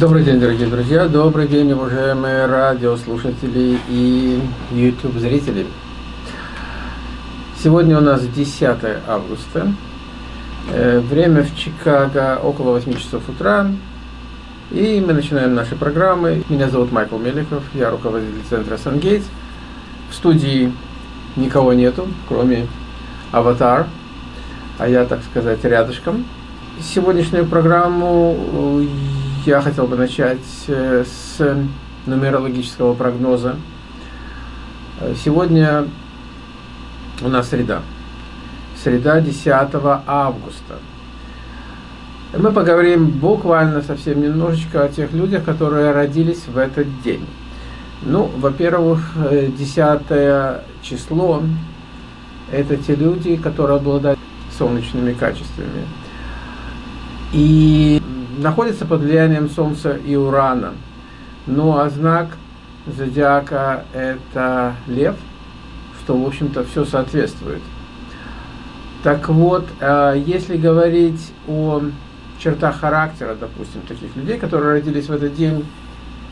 Добрый день, дорогие друзья, добрый день, уважаемые радиослушатели и YouTube-зрители. Сегодня у нас 10 августа. Э, время в Чикаго около 8 часов утра. И мы начинаем наши программы. Меня зовут Майкл Меликов, я руководитель центра Сангейтс. В студии никого нету, кроме Аватар, а я, так сказать, рядышком. Сегодняшнюю программу я хотел бы начать э, с нумерологического прогноза. Сегодня у нас среда. Среда 10 августа. Мы поговорим буквально совсем немножечко о тех людях, которые родились в этот день. Ну, во-первых, 10 э, число – это те люди, которые обладают солнечными качествами. И находится под влиянием Солнца и Урана. Ну а знак зодиака это Лев, что в общем-то все соответствует. Так вот, э, если говорить о чертах характера, допустим, таких людей, которые родились в этот день,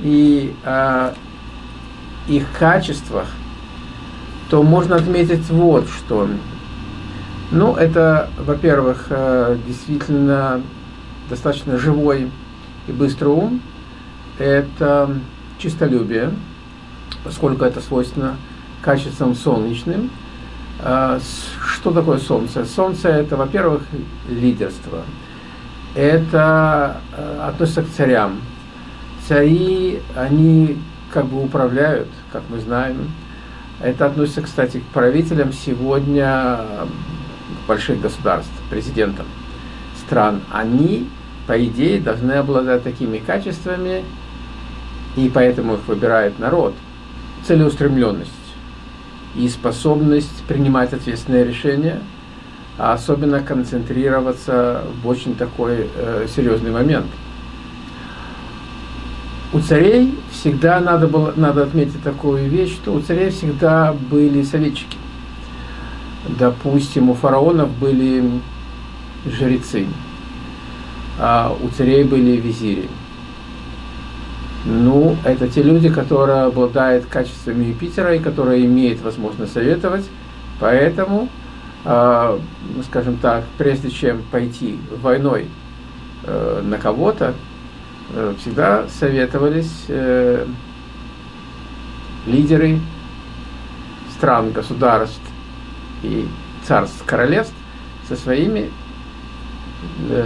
и э, их качествах, то можно отметить вот что. Ну, это, во-первых, э, действительно достаточно живой и быстрый ум, это чистолюбие, поскольку это свойственно качествам солнечным. А, что такое солнце? Солнце это, во-первых, лидерство. Это а, относится к царям. Цари, они как бы управляют, как мы знаем. Это относится, кстати, к правителям сегодня больших государств, президентам стран. Они по идее, должны обладать такими качествами, и поэтому их выбирает народ. Целеустремленность и способность принимать ответственные решения, а особенно концентрироваться в очень такой э, серьезный момент. У царей всегда надо, было, надо отметить такую вещь, что у царей всегда были советчики. Допустим, у фараонов были жрецы а у царей были визири. Ну, это те люди, которые обладают качествами Юпитера и которые имеют возможность советовать. Поэтому, э, скажем так, прежде чем пойти войной э, на кого-то, э, всегда советовались э, лидеры стран, государств и царств, королевств со своими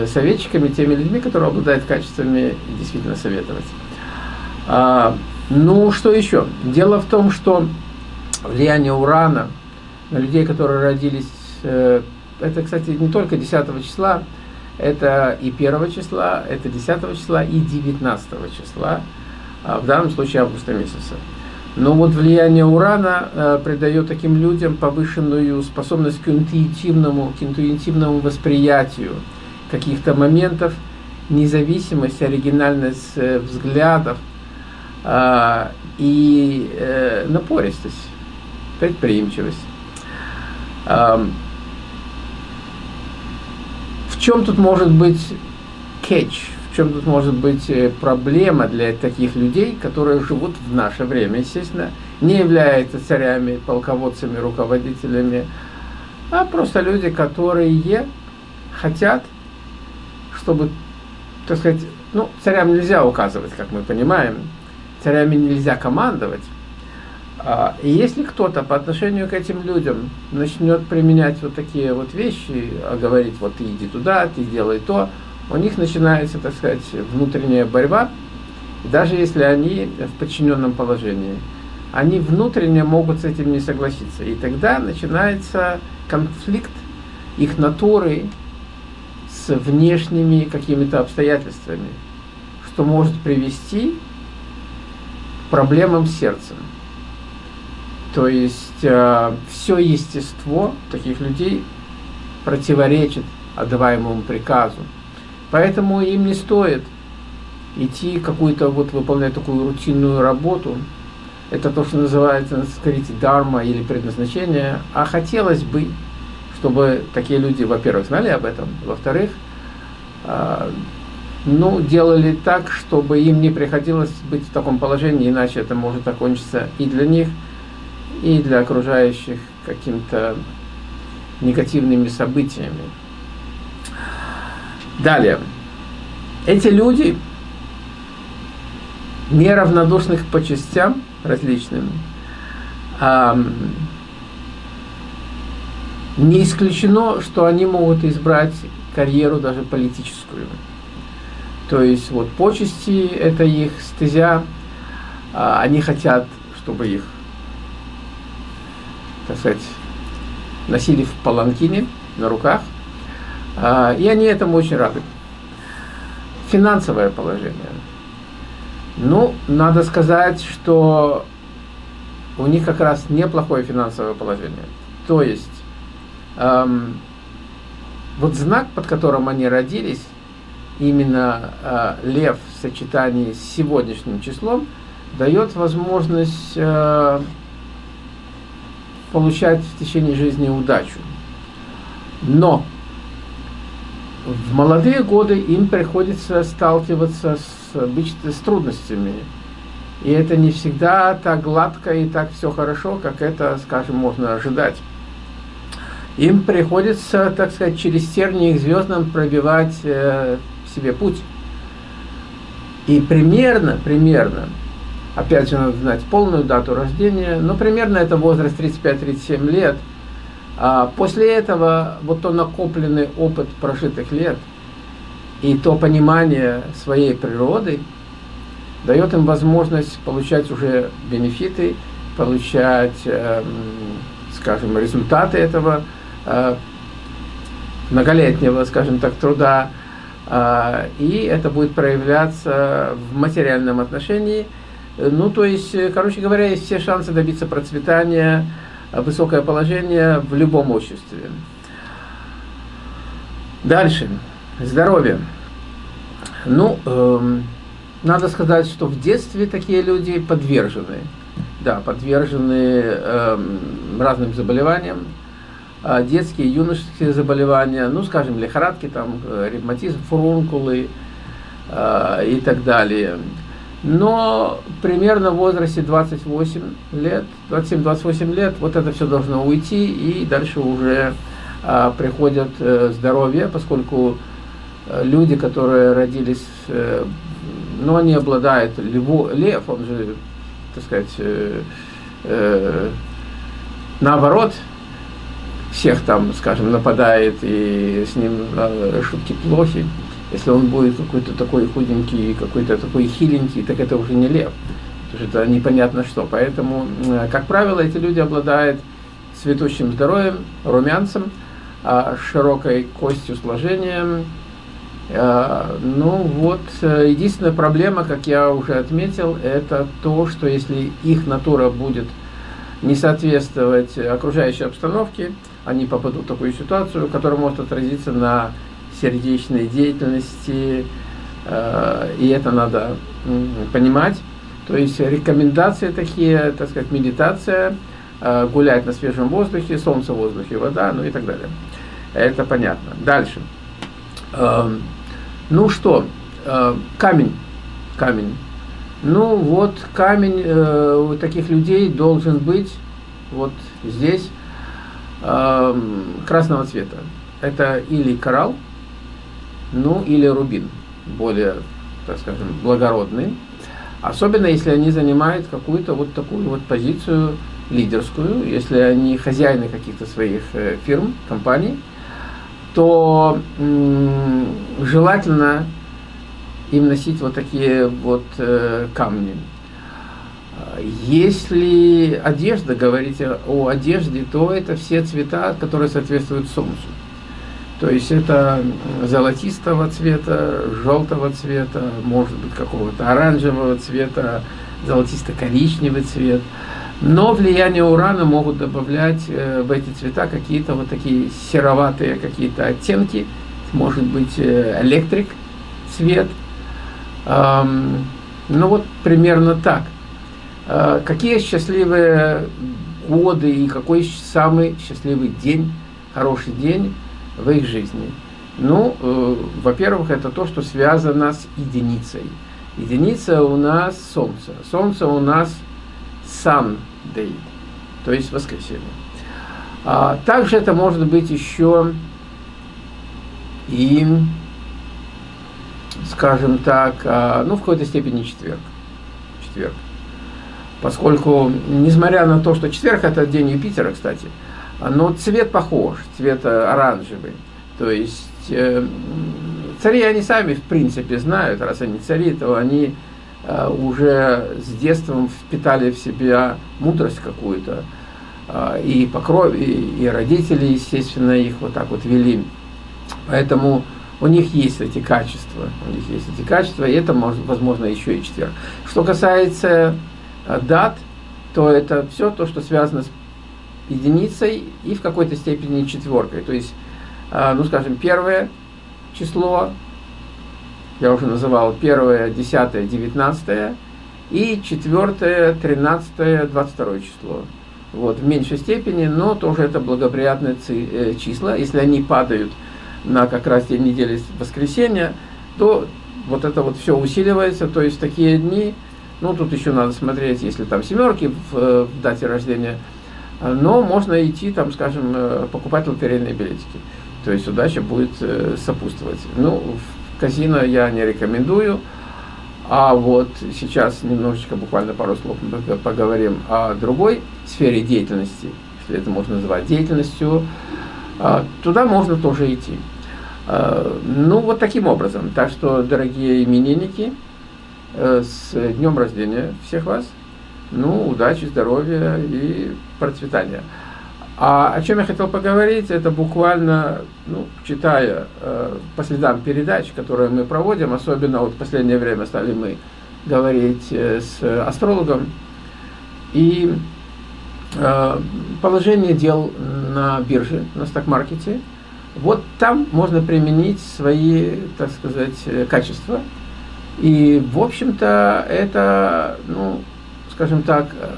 советчиками, теми людьми, которые обладают качествами действительно советовать. А, ну, что еще? Дело в том, что влияние урана на людей, которые родились, э, это, кстати, не только 10 числа, это и 1 числа, это 10 числа и 19 числа, а в данном случае августа месяца. Но вот влияние урана э, придает таким людям повышенную способность к интуитивному, к интуитивному восприятию, каких-то моментов, независимость, оригинальность э, взглядов э, и э, напористость, предприимчивость. Э, в чем тут может быть кетч, в чем тут может быть э, проблема для таких людей, которые живут в наше время, естественно, не являются царями, полководцами, руководителями, а просто люди, которые хотят чтобы, так сказать, ну, царям нельзя указывать, как мы понимаем, царями нельзя командовать. А, и если кто-то по отношению к этим людям начнет применять вот такие вот вещи, а говорить, вот ты иди туда, ты делай то, у них начинается, так сказать, внутренняя борьба, даже если они в подчиненном положении. Они внутренне могут с этим не согласиться. И тогда начинается конфликт их натуры внешними какими-то обстоятельствами, что может привести к проблемам с сердцем. То есть э, все естество таких людей противоречит отдаваемому приказу. Поэтому им не стоит идти какую-то вот выполнять такую рутинную работу. Это то, что называется, скажите, дарма или предназначение. А хотелось бы чтобы такие люди, во-первых, знали об этом, во-вторых, а, ну, делали так, чтобы им не приходилось быть в таком положении, иначе это может окончиться и для них, и для окружающих каким-то негативными событиями. Далее. Эти люди, неравнодушных по частям различным, не исключено, что они могут избрать карьеру даже политическую. То есть вот почести – это их стезя, а они хотят, чтобы их, так сказать, носили в паланкине на руках, а, и они этому очень рады. Финансовое положение. Ну, надо сказать, что у них как раз неплохое финансовое положение. То есть, эм, вот знак, под которым они родились, именно э, лев в сочетании с сегодняшним числом, дает возможность э, получать в течение жизни удачу. Но в молодые годы им приходится сталкиваться с, с трудностями. И это не всегда так гладко и так все хорошо, как это, скажем, можно ожидать. Им приходится, так сказать, через тернии к звездам пробивать э, себе путь. И примерно, примерно, опять же надо знать полную дату рождения, но примерно это возраст 35-37 лет. А после этого вот тот накопленный опыт прожитых лет и то понимание своей природы дает им возможность получать уже бенефиты, получать, э, скажем, результаты этого многолетнего, скажем так, труда, а, и это будет проявляться в материальном отношении. Ну, то есть, короче говоря, есть все шансы добиться процветания, высокое положение в любом обществе. Дальше. Здоровье. Ну, эм, надо сказать, что в детстве такие люди подвержены. Да, подвержены эм, разным заболеваниям, детские и юношеские заболевания, ну, скажем, лихорадки, там, э, ревматизм, фурункулы э, и так далее. Но примерно в возрасте 28 лет, 27-28 лет, вот это все должно уйти, и дальше уже э, приходят э, здоровье, поскольку э, люди, которые родились, э, ну, они обладают, льву, лев, он же, так сказать, э, э, наоборот, всех там, скажем, нападает, и с ним э, шутки плохи. Если он будет какой-то такой худенький, какой-то такой хиленький, так это уже не лев. Потому что это непонятно что. Поэтому, как правило, эти люди обладают цветущим здоровьем, румянцем, э, широкой костью сложением. Э, ну вот, э, единственная проблема, как я уже отметил, это то, что если их натура будет не соответствовать окружающей обстановке, они попадут в такую ситуацию, которая может отразиться на сердечной деятельности, э, и это надо понимать. То есть рекомендации такие, так сказать, медитация, э, гулять на свежем воздухе, солнце, воздухе, вода, ну и так далее. Это понятно. Дальше. Эм, ну что, э, камень. Камень. Ну вот камень у таких людей должен быть вот здесь красного цвета. Это или коралл, ну или рубин, более, так скажем, благородный. Особенно если они занимают какую-то вот такую вот позицию лидерскую, если они хозяины каких-то своих э, фирм, компаний, то желательно им носить вот такие вот э, камни. Если одежда, говорите о одежде, то это все цвета, которые соответствуют солнцу. То есть это золотистого цвета, желтого цвета, может быть какого-то оранжевого цвета, золотисто-коричневый цвет. Но влияние урана могут добавлять э, в эти цвета какие-то вот такие сероватые какие-то оттенки. Может быть э, электрик цвет. Ну вот примерно так. Э, какие счастливые годы и какой самый счастливый день, хороший день в их жизни. Ну, э, во-первых, это то, что связано с единицей. Единица у нас Солнце. Солнце у нас Sunday, то есть воскресенье. А, также это может быть еще и, скажем так, а, ну, в какой-то степени четверг. Четверг. Поскольку, несмотря на то, что четверг это день Юпитера, кстати, но цвет похож, цвет оранжевый. То есть э, цари они сами в принципе знают, раз они цари, то они э, уже с детства впитали в себя мудрость какую-то. Э, и по крови, и родители, естественно, их вот так вот вели. Поэтому у них есть эти качества, у них есть эти качества, и это, может, возможно, еще и четверг. Что касается э, дат, то это все то, что связано с единицей и в какой-то степени четверкой. То есть, э, ну, скажем, первое число, я уже называл первое, десятое, девятнадцатое, и четвертое, тринадцатое, двадцать второе число. Вот, в меньшей степени, но тоже это благоприятные э, числа. Если они падают на как раз день недели воскресенья, то вот это вот все усиливается, то есть такие дни, ну тут еще надо смотреть, если там семерки в, э, в дате рождения, но можно идти там, скажем, э, покупать лотерейные билетики, то есть удача будет э, сопутствовать. Ну, в казино я не рекомендую, а вот сейчас немножечко, буквально пару слов поговорим о другой сфере деятельности, если это можно назвать деятельностью, а, туда можно тоже идти. А, ну, вот таким образом. Так что, дорогие именинники, с днем рождения всех вас. Ну, удачи, здоровья и процветания. А о чем я хотел поговорить, это буквально, ну, читая э, по следам передач, которые мы проводим, особенно вот в последнее время стали мы говорить э, с астрологом, и Э, положение дел на бирже, на сток-маркете, вот там можно применить свои, так сказать, э, качества. И, в общем-то, это, ну, скажем так, э,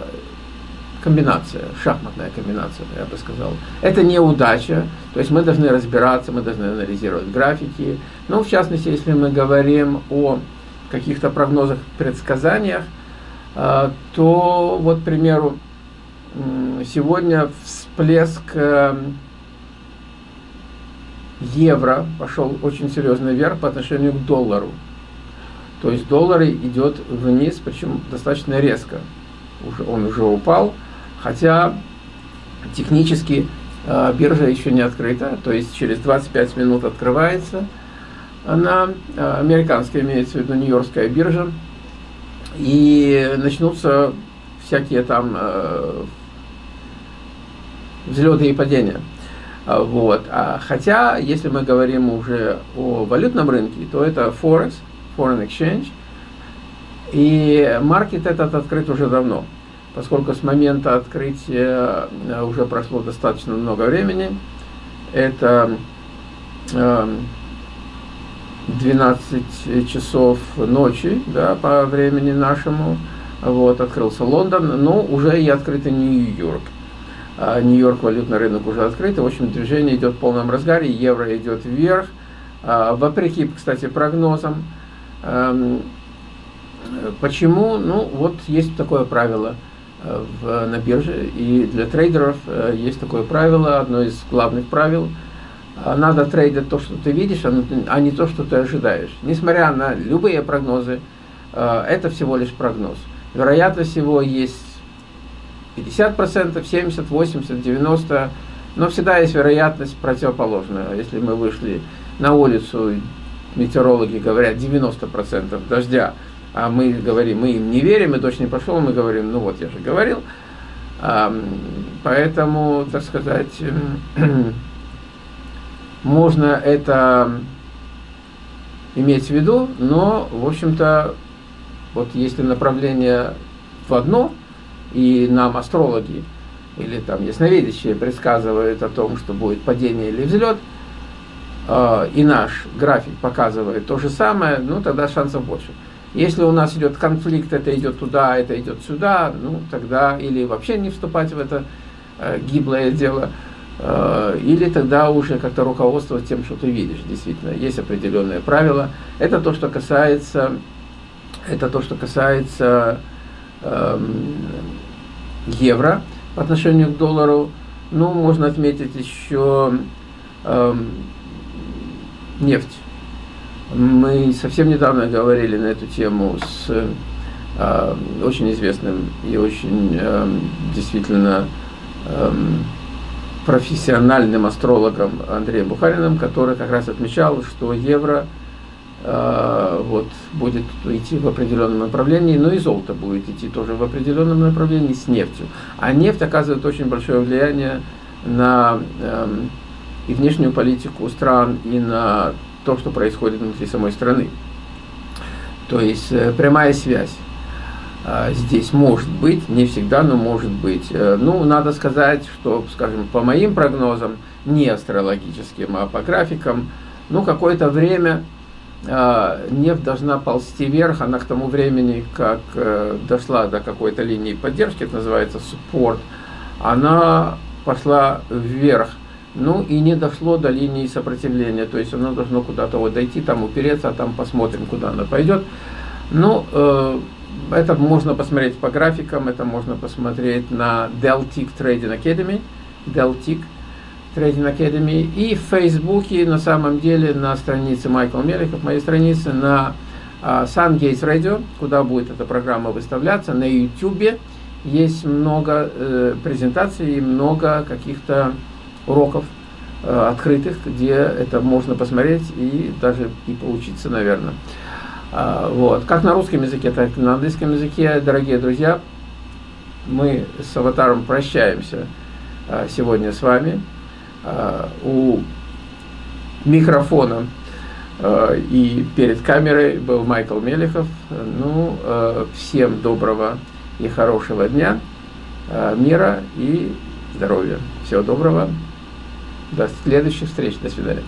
комбинация, шахматная комбинация, я бы сказал. Это не удача, то есть мы должны разбираться, мы должны анализировать графики. Но, в частности, если мы говорим о каких-то прогнозах, предсказаниях, то, вот, к примеру, сегодня всплеск эм, евро пошел очень серьезно вверх по отношению к доллару. То есть доллар идет вниз, причем достаточно резко. Уже, он уже упал, хотя технически э, биржа еще не открыта, то есть через 25 минут открывается она, э, американская имеется в виду Нью-Йоркская биржа, и начнутся всякие там э, взлеты и падения. А, вот. А, хотя, если мы говорим уже о валютном рынке, то это Forex, Foreign Exchange, и маркет этот открыт уже давно, поскольку с момента открытия э, уже прошло достаточно много времени. Это 12 э, часов ночи да, по времени нашему. Вот, открылся Лондон, но уже и открыто Нью-Йорк. А, Нью-Йорк валютный рынок уже открыт, в общем движение идет в полном разгаре, евро идет вверх, а, вопреки, кстати, прогнозам. Эм, почему? Ну, вот есть такое правило э, в, на бирже, и для трейдеров э, есть такое правило, одно из главных правил. Надо трейдить то, что ты видишь, а не то, что ты ожидаешь. Несмотря на любые прогнозы, э, это всего лишь прогноз. Вероятность его есть 50%, 70, 80, 90, но всегда есть вероятность противоположная. Если мы вышли на улицу, метеорологи говорят 90% дождя, а мы говорим, мы им не верим, и дождь не пошел, мы говорим, ну вот я же говорил. Поэтому, так сказать, можно это иметь в виду, но, в общем-то, вот если направление в одно, и нам астрологи или там ясновидящие предсказывают о том, что будет падение или взлет, э, и наш график показывает то же самое, ну тогда шансов больше. Если у нас идет конфликт, это идет туда, это идет сюда, ну тогда или вообще не вступать в это э, гиблое дело, Э, или тогда уже как-то руководствоваться тем, что ты видишь. Действительно, есть определенные правила. Это то, что касается, это то, что касается эм, евро по отношению к доллару. Ну, можно отметить еще эм, нефть. Мы совсем недавно говорили на эту тему с э, очень известным и очень э, действительно э, профессиональным астрологом Андреем Бухариным, который как раз отмечал, что евро э, вот, будет идти в определенном направлении, но и золото будет идти тоже в определенном направлении с нефтью. А нефть оказывает очень большое влияние на э, и внешнюю политику стран, и на то, что происходит внутри самой страны. То есть э, прямая связь. А, здесь может быть, не всегда, но может быть. Э, ну, надо сказать, что, скажем, по моим прогнозам, не астрологическим, а по графикам, ну, какое-то время э, нефть должна ползти вверх, она к тому времени, как э, дошла до какой-то линии поддержки, это называется суппорт, она пошла вверх, ну и не дошло до линии сопротивления, то есть оно должно куда-то вот дойти, там упереться, а там посмотрим, куда она пойдет. Ну, э, это можно посмотреть по графикам, это можно посмотреть на Deltic Trading Academy, Deltic Trading Academy, и в Фейсбуке, на самом деле, на странице Майкл Меликов, моей странице, на uh, Sun Gates Radio, куда будет эта программа выставляться, на YouTube есть много э, презентаций, много каких-то уроков э, открытых, где это можно посмотреть и даже и поучиться, наверное. А, вот. Как на русском языке, так и на английском языке, дорогие друзья, мы с аватаром прощаемся а, сегодня с вами. А, у микрофона и перед камерой был Майкл Мелехов. Ну, всем доброго и хорошего дня, мира и здоровья. Всего доброго. До следующих встреч. До свидания.